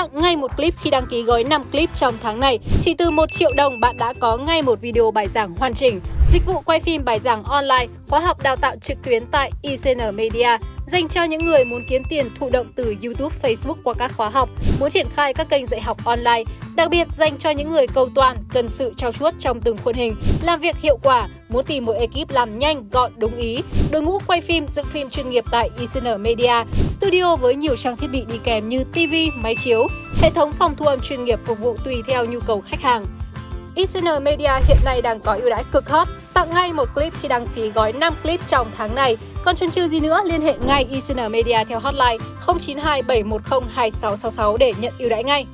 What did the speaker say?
tặng ngay một clip khi đăng ký gói 5 clip trong tháng này. Chỉ từ 1 triệu đồng bạn đã có ngay một video bài giảng hoàn chỉnh. Dịch vụ quay phim bài giảng online, khóa học đào tạo trực tuyến tại ICN Media dành cho những người muốn kiếm tiền thụ động từ YouTube, Facebook qua các khóa học, muốn triển khai các kênh dạy học online, đặc biệt dành cho những người cầu toàn, cần sự trao chuốt trong từng khuôn hình, làm việc hiệu quả, muốn tìm một ekip làm nhanh, gọn, đúng ý, đội ngũ quay phim, dựng phim chuyên nghiệp tại ICN Media, studio với nhiều trang thiết bị đi kèm như TV, máy chiếu, hệ thống phòng thu âm chuyên nghiệp phục vụ tùy theo nhu cầu khách hàng. ICN Media hiện nay đang có ưu đãi cực hot, tặng ngay một clip khi đăng ký gói 5 clip trong tháng này. Còn chần chừ gì nữa, liên hệ ngay ICN Media theo hotline 092 710 2666 để nhận ưu đãi ngay.